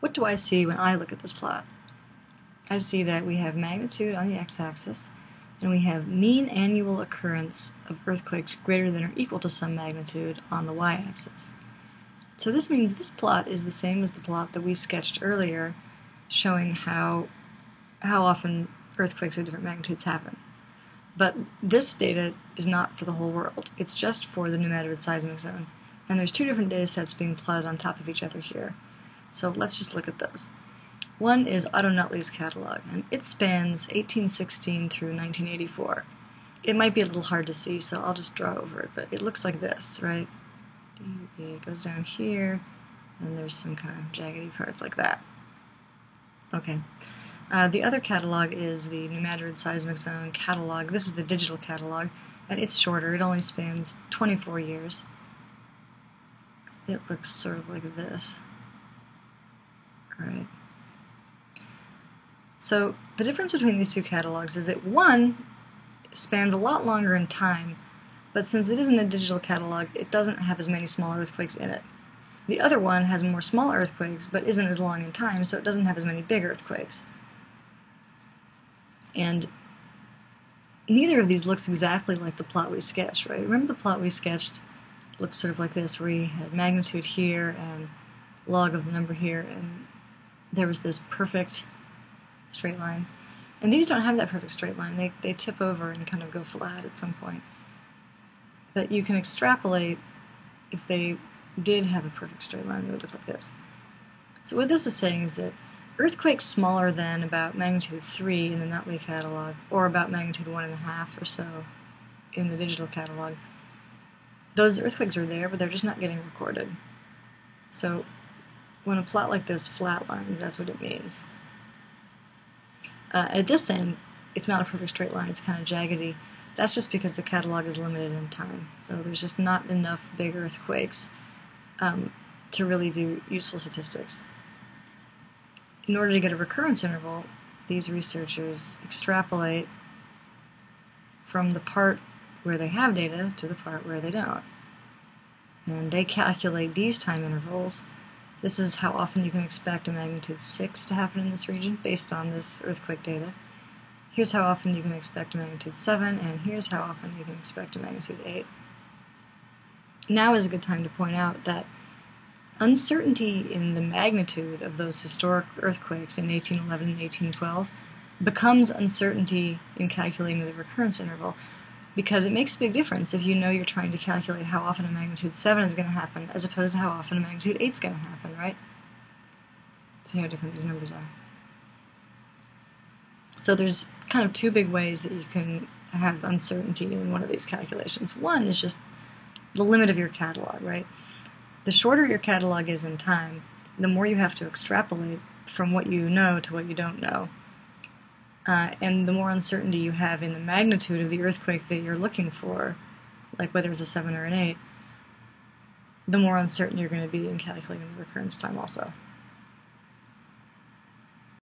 what do I see when I look at this plot? I see that we have magnitude on the x-axis, and we have mean annual occurrence of earthquakes greater than or equal to some magnitude on the y-axis. So this means this plot is the same as the plot that we sketched earlier, showing how, how often earthquakes of different magnitudes happen. But this data is not for the whole world. It's just for the New Madrid seismic zone. And there's two different data sets being plotted on top of each other here. So let's just look at those. One is Otto Nuttli's catalog, and it spans 1816 through 1984. It might be a little hard to see, so I'll just draw over it, but it looks like this, right? It goes down here, and there's some kind of jaggedy parts like that. Okay. Uh, the other catalog is the Madrid Seismic Zone catalog. This is the digital catalog, and it's shorter. It only spans 24 years. It looks sort of like this. Right. So the difference between these two catalogs is that one spans a lot longer in time, but since it isn't a digital catalog, it doesn't have as many small earthquakes in it. The other one has more small earthquakes, but isn't as long in time, so it doesn't have as many big earthquakes. And neither of these looks exactly like the plot we sketched, right? Remember the plot we sketched looked sort of like this, where we had magnitude here and log of the number here, and there was this perfect straight line. And these don't have that perfect straight line. They, they tip over and kind of go flat at some point. But you can extrapolate if they did have a perfect straight line, they would look like this. So what this is saying is that earthquakes smaller than about magnitude 3 in the Nuttli catalog, or about magnitude 1.5 or so in the digital catalog, those earthquakes are there, but they're just not getting recorded. So when a plot like this flatlines, that's what it means. Uh, at this end, it's not a perfect straight line, it's kind of jaggedy. That's just because the catalog is limited in time. So there's just not enough big earthquakes um, to really do useful statistics. In order to get a recurrence interval, these researchers extrapolate from the part where they have data to the part where they don't. And they calculate these time intervals this is how often you can expect a magnitude 6 to happen in this region based on this earthquake data. Here's how often you can expect a magnitude 7, and here's how often you can expect a magnitude 8. Now is a good time to point out that uncertainty in the magnitude of those historic earthquakes in 1811 and 1812 becomes uncertainty in calculating the recurrence interval because it makes a big difference if you know you're trying to calculate how often a magnitude 7 is going to happen as opposed to how often a magnitude 8 is going to happen, right? See how different these numbers are. So there's kind of two big ways that you can have uncertainty in one of these calculations. One is just the limit of your catalog, right? The shorter your catalog is in time, the more you have to extrapolate from what you know to what you don't know. Uh, and the more uncertainty you have in the magnitude of the earthquake that you're looking for, like whether it's a 7 or an 8, the more uncertain you're going to be in calculating the recurrence time also.